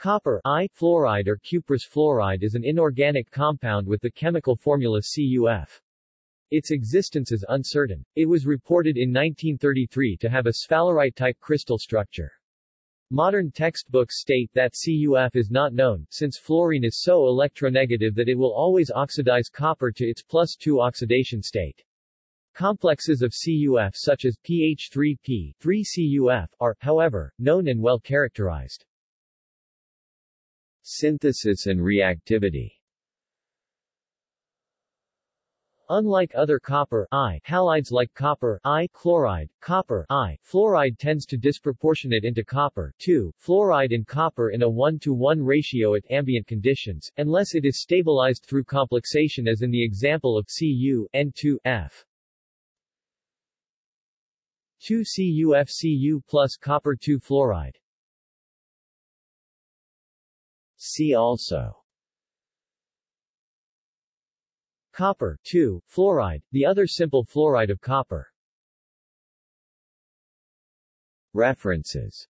Copper I fluoride or cuprous fluoride is an inorganic compound with the chemical formula CuF. Its existence is uncertain. It was reported in 1933 to have a sphalerite-type crystal structure. Modern textbooks state that CuF is not known, since fluorine is so electronegative that it will always oxidize copper to its plus 2 oxidation state. Complexes of CuF such as PH3P, 3CuF, are, however, known and well characterized. Synthesis and reactivity Unlike other copper I halides like copper I chloride, copper I fluoride tends to disproportionate into copper 2 fluoride and copper in a 1 to 1 ratio at ambient conditions, unless it is stabilized through complexation as in the example of Cu N2F. 2 CuFCu plus copper 2 fluoride. See also Copper 2, fluoride, the other simple fluoride of copper. References